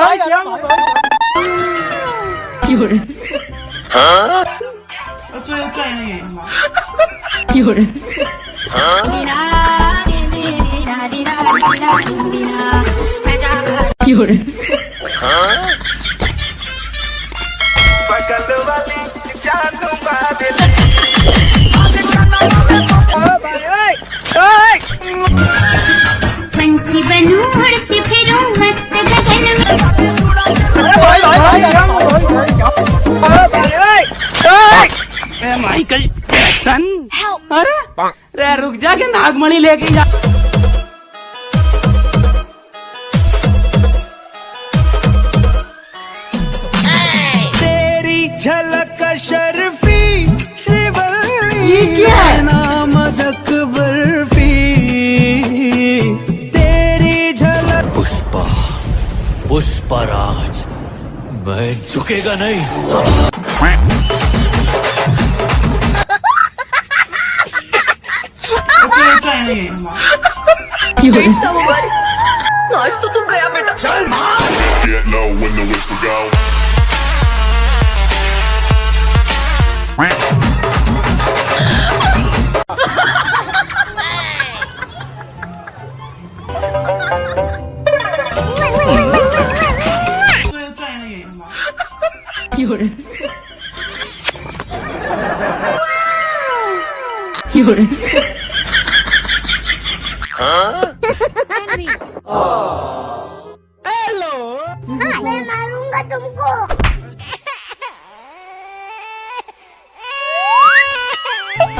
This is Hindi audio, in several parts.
来一样的。有人。啊？我最后转一个眼吗？有人。滴答滴滴滴答滴答滴答滴答，有人。क्या माइकल जैक्सन अरे रे रुक जा के नागमणि लेके जा। तेरी झलक शर्फी श्रीवल्ली ये क्या है? नाम बर्फ़ी। तेरी झलक पुष्पा पुष्पराज मैं झुकेगा नहीं। 有人， आज तो तू गया बेटा Get low when the whistle go. What? 最后赚 어. Hello. 아, 내 마룬가 좀 고.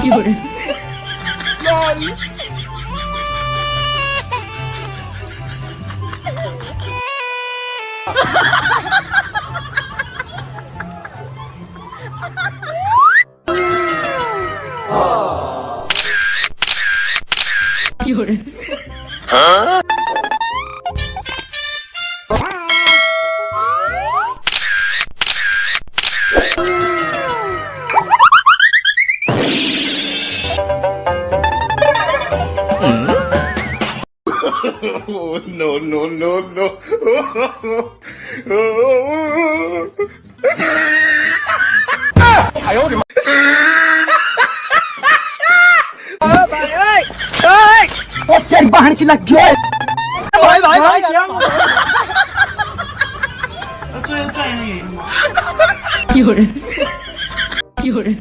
이걸. 롤. 이걸. 어? no no no no！哎呦我的妈！哎哎哎！快点把门给拉紧！哎哎哎！有人，有人。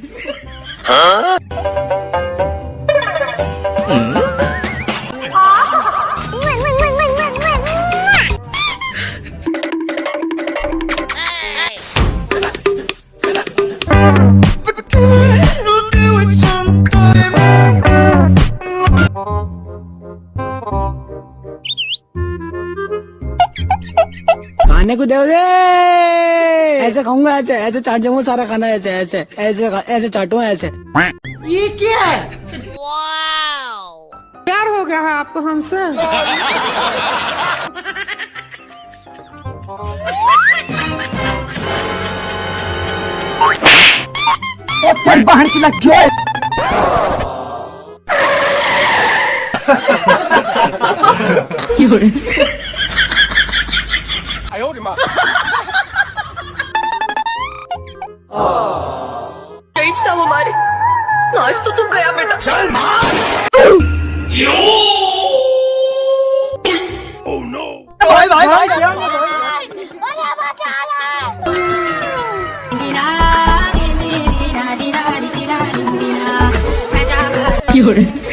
खाने को दे दे। ऐसे खाऊँगा ऐसे ऐसे चाट जाऊँगा सारा खाना ऐसे ऐसे ऐसे ऐसे चाटूँगा ऐसे। ये क्या है? प्यार हो गया है आपको हमसे? 有人，यही था वो हमारी आज तो तू गया बेटा भाई भाई भाई क्या अरे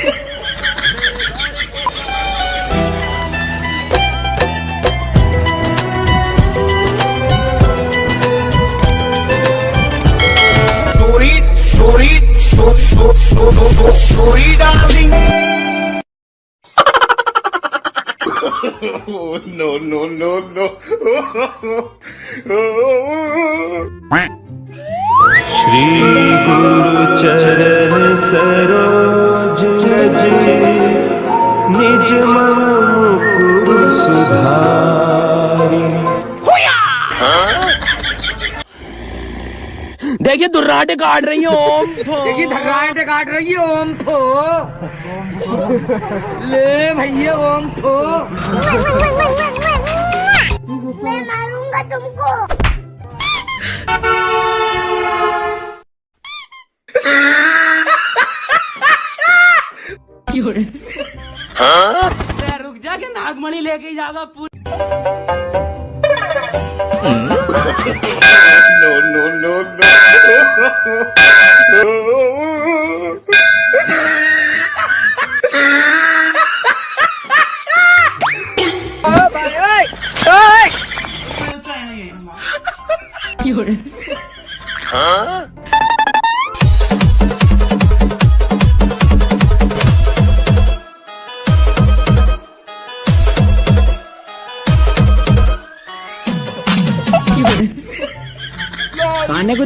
sorry, darling. Oh, no, no, no, no. Shri गुरु चरण सरोज रज निज मन मुकुर सुधारी दुर्राटे काट रही है ओम देखिए धर्राटे काट रही है ओम थो। ले भैया ओम थो। मैं मारूँगा तुमको. रे? रुक जा के नागमणि लेके जाएगा पूरी। No, no, no, no. खाने को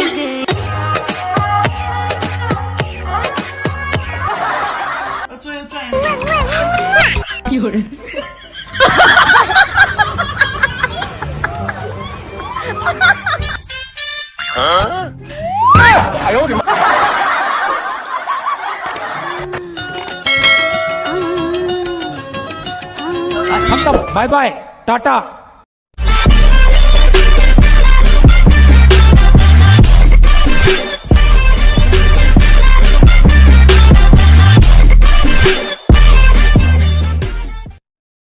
哎呦我的妈！అంతం బాయ్ బాయ్ టాటా